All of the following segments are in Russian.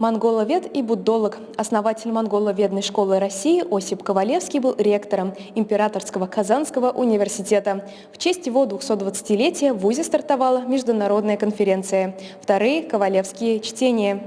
Монголовед и буддолог, основатель монголоведной школы России Осип Ковалевский был ректором Императорского Казанского университета. В честь его 220-летия в ВУЗе стартовала международная конференция «Вторые Ковалевские чтения».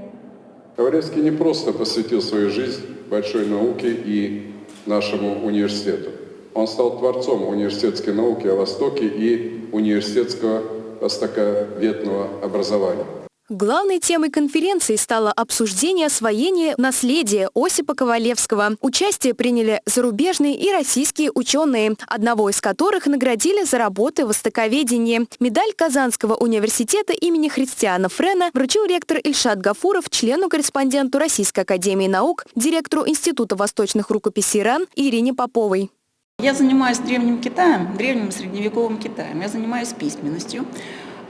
Ковалевский не просто посвятил свою жизнь большой науке и нашему университету. Он стал творцом университетской науки о Востоке и университетского востоковедного образования. Главной темой конференции стало обсуждение освоения наследия Осипа Ковалевского. Участие приняли зарубежные и российские ученые, одного из которых наградили за работы в востоковедении. Медаль Казанского университета имени Христиана Френа вручил ректор Ильшат Гафуров члену-корреспонденту Российской академии наук, директору Института восточных рукописей РАН Ирине Поповой. Я занимаюсь древним Китаем, древним средневековым Китаем. Я занимаюсь письменностью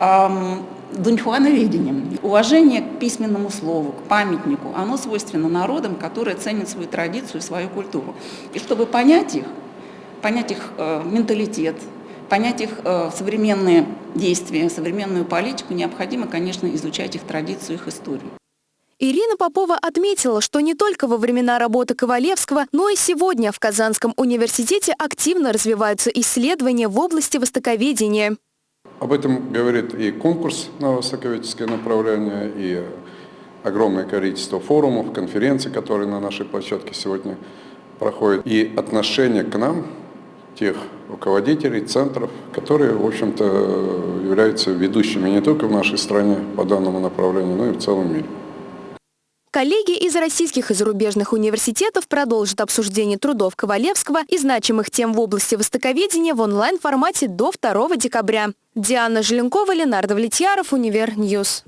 дуньхуановедением. Уважение к письменному слову, к памятнику, оно свойственно народам, которые ценят свою традицию, свою культуру. И чтобы понять их, понять их э, менталитет, понять их э, современные действия, современную политику, необходимо, конечно, изучать их традицию, их историю. Ирина Попова отметила, что не только во времена работы Ковалевского, но и сегодня в Казанском университете активно развиваются исследования в области востоковедения. Об этом говорит и конкурс на востоковедческое направление, и огромное количество форумов, конференций, которые на нашей площадке сегодня проходят, и отношение к нам тех руководителей, центров, которые, в общем-то, являются ведущими не только в нашей стране по данному направлению, но и в целом мире. Коллеги из российских и зарубежных университетов продолжат обсуждение трудов Ковалевского и значимых тем в области востоковедения в онлайн-формате до 2 декабря. Диана Желенкова, Ленар Давлетьяров, Univer News.